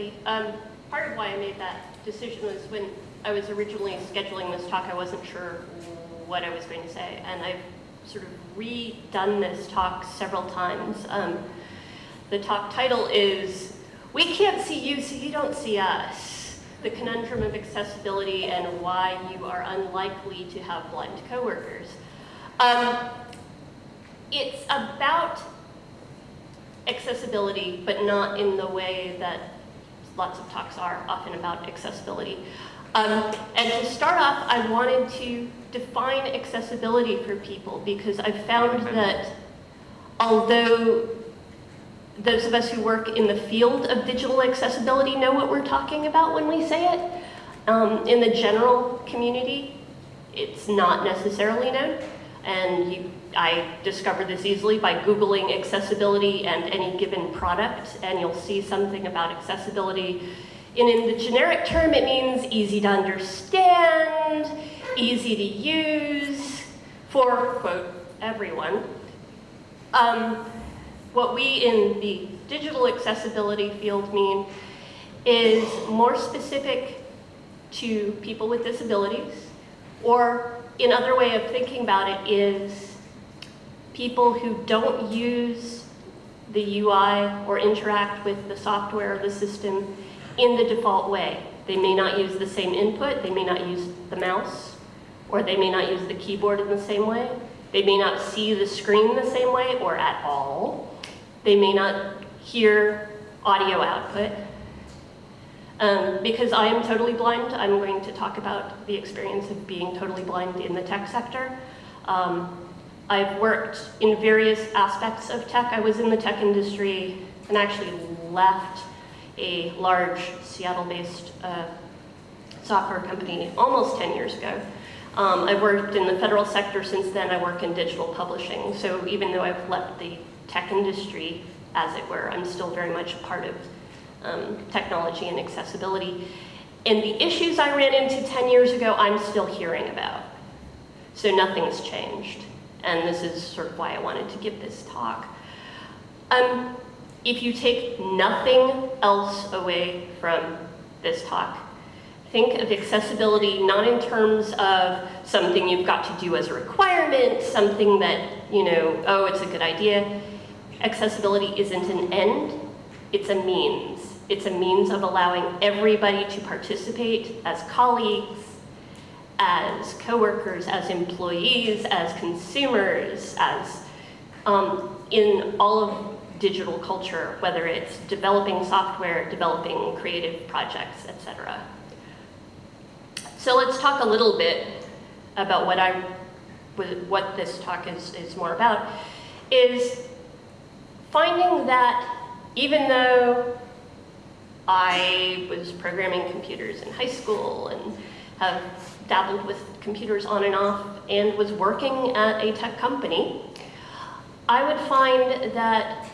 Everybody. Um, part of why I made that decision was when I was originally scheduling this talk, I wasn't sure what I was going to say, and I've sort of redone this talk several times. Um, the talk title is, We Can't See You, So You Don't See Us, the conundrum of accessibility and why you are unlikely to have blind coworkers. Um, it's about accessibility, but not in the way that lots of talks are often about accessibility. Um, and to start off, I wanted to define accessibility for people because I've found that although those of us who work in the field of digital accessibility know what we're talking about when we say it, um, in the general community, it's not necessarily known. And you I discovered this easily by Googling accessibility and any given product, and you'll see something about accessibility. And in the generic term, it means easy to understand, easy to use for, quote, everyone. Um, what we in the digital accessibility field mean is more specific to people with disabilities, or another way of thinking about it is people who don't use the UI or interact with the software or the system in the default way. They may not use the same input, they may not use the mouse, or they may not use the keyboard in the same way. They may not see the screen the same way or at all. They may not hear audio output. Um, because I am totally blind, I'm going to talk about the experience of being totally blind in the tech sector. Um, I've worked in various aspects of tech. I was in the tech industry and actually left a large Seattle-based uh, software company almost 10 years ago. Um, I've worked in the federal sector since then. I work in digital publishing. So even though I've left the tech industry, as it were, I'm still very much part of um, technology and accessibility. And the issues I ran into 10 years ago, I'm still hearing about. So nothing's changed and this is sort of why I wanted to give this talk. Um, if you take nothing else away from this talk, think of accessibility not in terms of something you've got to do as a requirement, something that, you know, oh, it's a good idea. Accessibility isn't an end, it's a means. It's a means of allowing everybody to participate as colleagues, as coworkers, as employees, as consumers, as um, in all of digital culture, whether it's developing software, developing creative projects, etc. So let's talk a little bit about what I, what this talk is, is more about, is finding that even though I was programming computers in high school and have dabbled with computers on and off and was working at a tech company, I would find that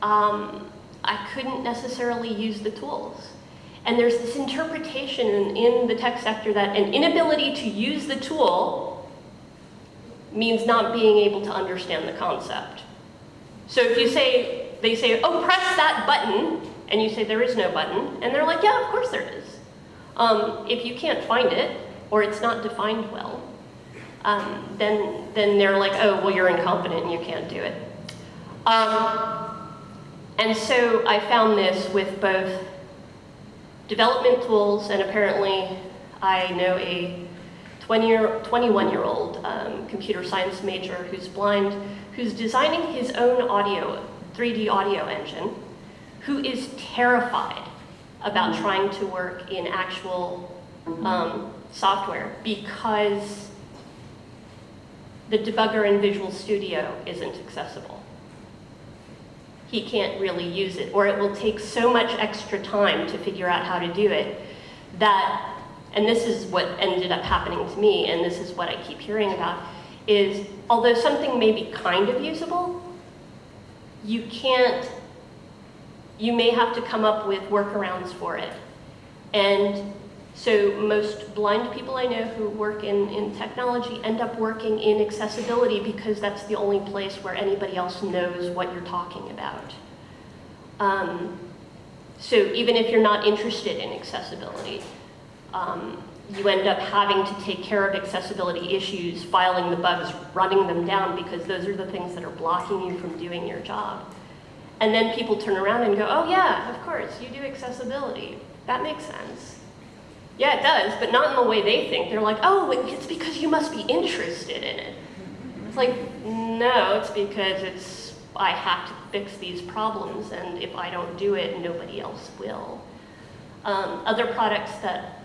um, I couldn't necessarily use the tools. And there's this interpretation in, in the tech sector that an inability to use the tool means not being able to understand the concept. So if you say, they say, oh, press that button, and you say there is no button, and they're like, yeah, of course there is. Um, if you can't find it, or it's not defined well, um, then, then they're like, oh, well, you're incompetent and you can't do it. Um, and so I found this with both development tools, and apparently I know a 20 year, 21 year old um, computer science major who's blind, who's designing his own audio, 3D audio engine, who is terrified about trying to work in actual um, software because the debugger in Visual Studio isn't accessible. He can't really use it, or it will take so much extra time to figure out how to do it that, and this is what ended up happening to me, and this is what I keep hearing about, is although something may be kind of usable, you can't you may have to come up with workarounds for it. And so most blind people I know who work in, in technology end up working in accessibility because that's the only place where anybody else knows what you're talking about. Um, So even if you're not interested in accessibility, um, you end up having to take care of accessibility issues, filing the bugs, running them down, because those are the things that are blocking you from doing your job. And then people turn around and go, oh yeah, of course, you do accessibility. That makes sense. Yeah, it does, but not in the way they think. They're like, oh, it's because you must be interested in it. It's like, no, it's because it's, I have to fix these problems, and if I don't do it, nobody else will. Um, other products that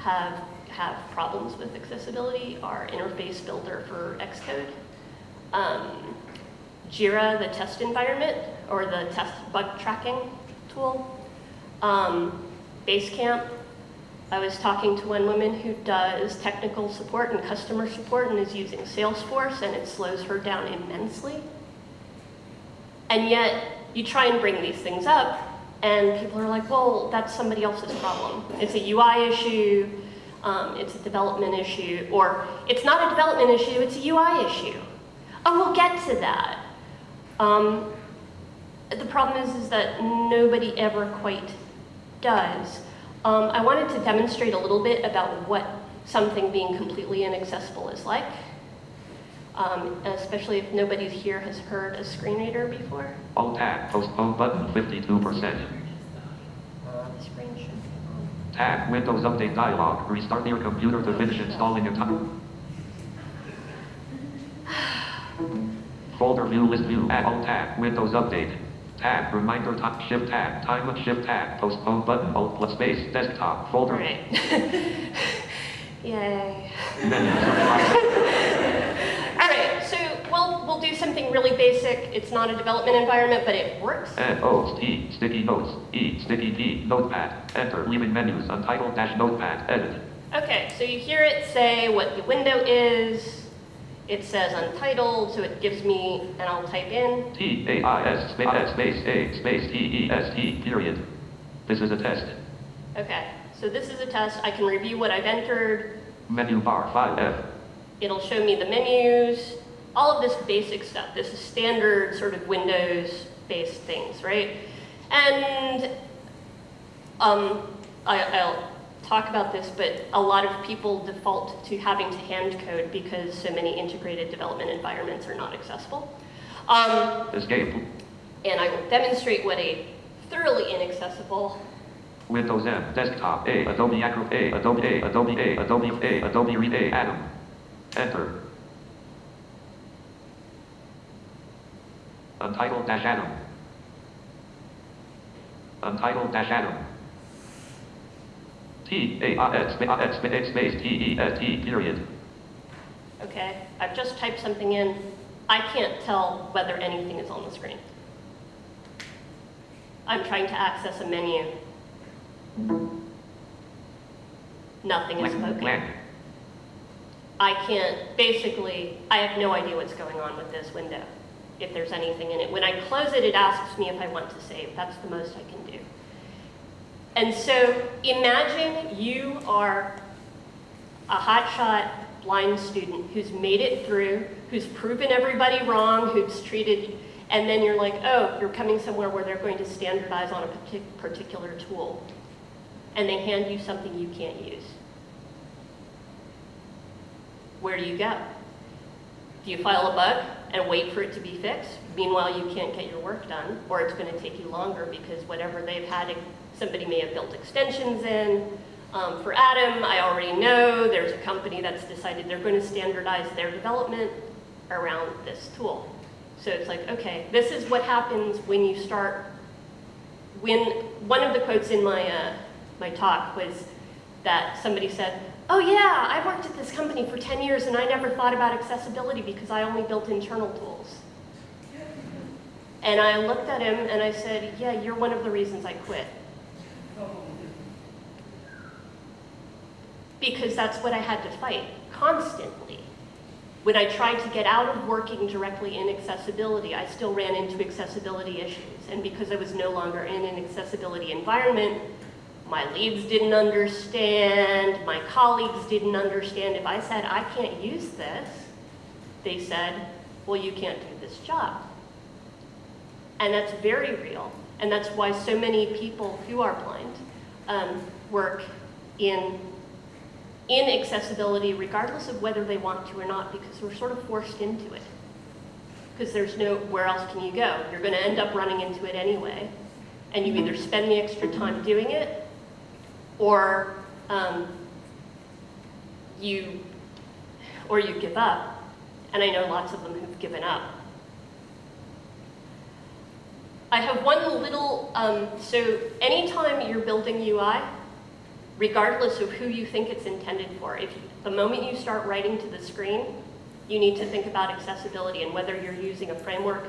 have, have problems with accessibility are Interface Builder for Xcode, um, Jira, the test environment, or the test bug tracking tool, um, Basecamp. I was talking to one woman who does technical support and customer support and is using Salesforce, and it slows her down immensely. And yet, you try and bring these things up, and people are like, well, that's somebody else's problem. It's a UI issue, um, it's a development issue, or it's not a development issue, it's a UI issue. Oh, we'll get to that. Um, the problem is, is that nobody ever quite does. Um, I wanted to demonstrate a little bit about what something being completely inaccessible is like, um, especially if nobody here has heard a screen reader before. Alt tab, postpone button, 52%. Screen should Tab, Windows Update dialog, restart your computer to finish installing a time. Folder view, list view, add Alt tab, Windows Update. Tab, reminder top, shift tab, time shift tab, postpone button, Alt plus space, desktop, folder. All right. Yay. All right, so we'll, we'll do something really basic. It's not a development environment, but it works. N, O, T, sticky notes, E, sticky P, notepad, enter, leaving menus, untitled dash notepad, edit. Okay, so you hear it say what the window is. It says untitled, so it gives me, and I'll type in. T, A, I, S, space, space, A, space, T, E, S, T, period. This is a test. Okay, so this is a test. I can review what I've entered. Menu bar, 5F. It'll show me the menus, all of this basic stuff. This is standard sort of Windows-based things, right? And um, I, I'll talk about this, but a lot of people default to having to hand code because so many integrated development environments are not accessible. Um, Escape. and I will demonstrate what a thoroughly inaccessible Windows M, desktop, A, Adobe Acro, A, Adobe A, Adobe A, Adobe A, Adobe Read A, Atom. Enter. Untitled dash Atom. Untitled dash Atom. T, A, space, space, T, E, S, T, period. Okay, I've just typed something in. I can't tell whether anything is on the screen. I'm trying to access a menu. Nothing is spoken. I can't, basically, I have no idea what's going on with this window, if there's anything in it. When I close it, it asks me if I want to save. That's the most I can do. And so imagine you are a hotshot blind student who's made it through, who's proven everybody wrong, who's treated, and then you're like, oh, you're coming somewhere where they're going to standardize on a partic- particular tool. And they hand you something you can't use. Where do you go? Do you file a bug and wait for it to be fixed? Meanwhile, you can't get your work done, or it's going to take you longer because whatever they've had, somebody may have built extensions in. Um, for Atom, I already know there's a company that's decided they're going to standardize their development around this tool. So it's like, okay, this is what happens when you start, when, one of the quotes in my, uh, my talk was that somebody said, oh yeah, I worked at this company for 10 years and I never thought about accessibility because I only built internal tools. And I looked at him and I said, yeah, you're one of the reasons I quit. Because that's what I had to fight constantly. When I tried to get out of working directly in accessibility, I still ran into accessibility issues. And because I was no longer in an accessibility environment, my leads didn't understand, my colleagues didn't understand. If I said, I can't use this, they said, well, you can't do this job. And that's very real. And that's why so many people who are blind um, work in, in accessibility regardless of whether they want to or not because we're sort of forced into it. Because there's no, where else can you go? You're going to end up running into it anyway. And you either spend the extra time doing it or um, you, or you give up. And I know lots of them who've given up. I have one little, um, so anytime you're building UI, regardless of who you think it's intended for, if the moment you start writing to the screen, you need to think about accessibility and whether you're using a framework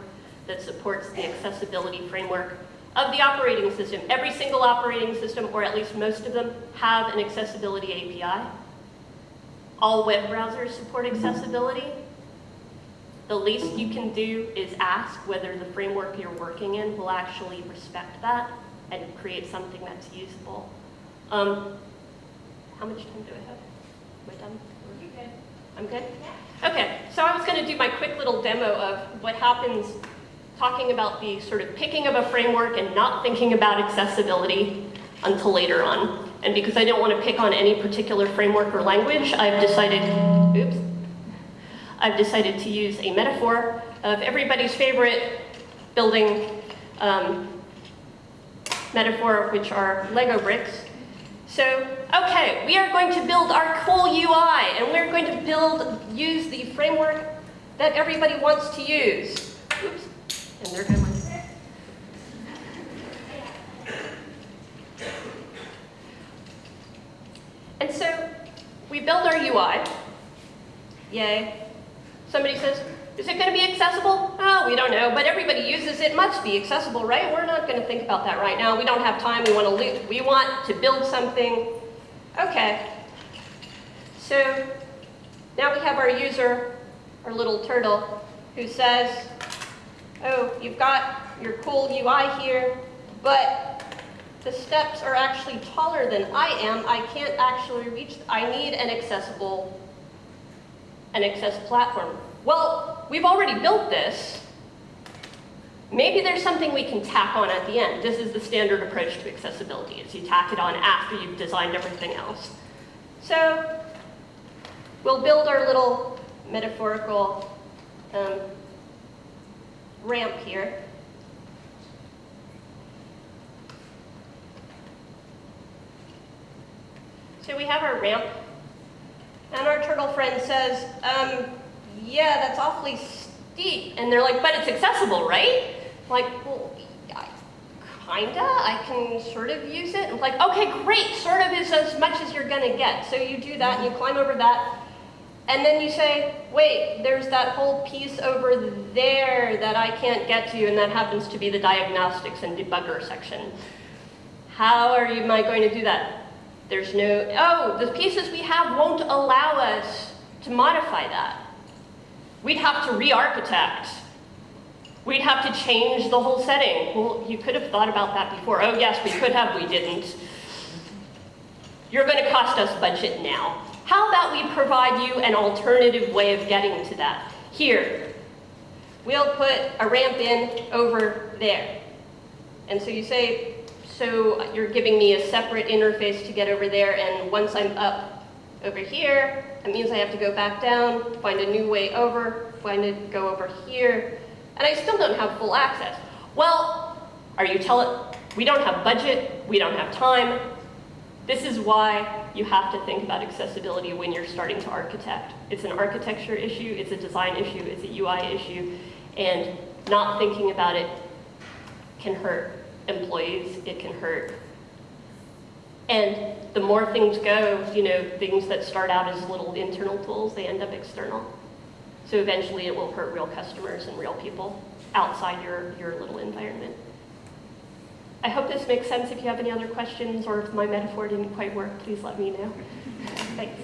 that supports the accessibility framework of the operating system. Every single operating system, or at least most of them, have an accessibility API. All web browsers support accessibility. The least you can do is ask whether the framework you're working in will actually respect that and create something that's usable. Um, how much time do I have? Am I done? You good? I'm good? Okay, so I was going to do my quick little demo of what happens talking about the sort of picking of a framework and not thinking about accessibility until later on. And because I don't want to pick on any particular framework or language, I've decided, oops, I've decided to use a metaphor of everybody's favorite building um, metaphor, which are Lego bricks. So, okay, we are going to build our cool UI, and we're going to build, use the framework that everybody wants to use. Oops, and there goes And so we build our UI. Yay. Somebody says, is it going to be accessible? Oh, we don't know, but everybody uses it. Must be accessible, right? We're not going to think about that right now. We don't have time. We want to loot. We want to build something. Okay. So now we have our user, our little turtle, who says, oh, you've got your cool UI here, but the steps are actually taller than I am. I can't actually reach, I need an accessible, an access platform. Well, we've already built this. Maybe there's something we can tack on at the end. This is the standard approach to accessibility, is you tack it on after you've designed everything else. So we'll build our little metaphorical um, ramp here. So we have our ramp, and our turtle friend says, um, yeah, that's awfully steep. And they're like, but it's accessible, right? I'm like, well, kinda, I can sort of use it. I'm like, okay, great, sort of is as much as you're gonna get. So you do that, and you climb over that, and then you say, wait, there's that whole piece over there that I can't get to, and that happens to be the diagnostics and debugger section. How are you, am I going to do that? There's no, oh, the pieces we have won't allow us to modify that. We'd have to re-architect. We'd have to change the whole setting. Well, you could have thought about that before. Oh yes, we could have, we didn't. You're going to cost us budget now. How about we provide you an alternative way of getting to that? Here, we'll put a ramp in over there. And so you say, so you're giving me a separate interface to get over there, and once I'm up over here, it means I have to go back down, find a new way over, find it, go over here, and I still don't have full access. Well, are you telling, we don't have budget, we don't have time. This is why you have to think about accessibility when you're starting to architect. It's an architecture issue, it's a design issue, it's a UI issue, and not thinking about it can hurt employees, it can hurt. And the more things go, you know, things that start out as little internal tools, they end up external. So eventually it will hurt real customers and real people outside your, your little environment. I hope this makes sense. If you have any other questions or if my metaphor didn't quite work, please let me know. Thanks.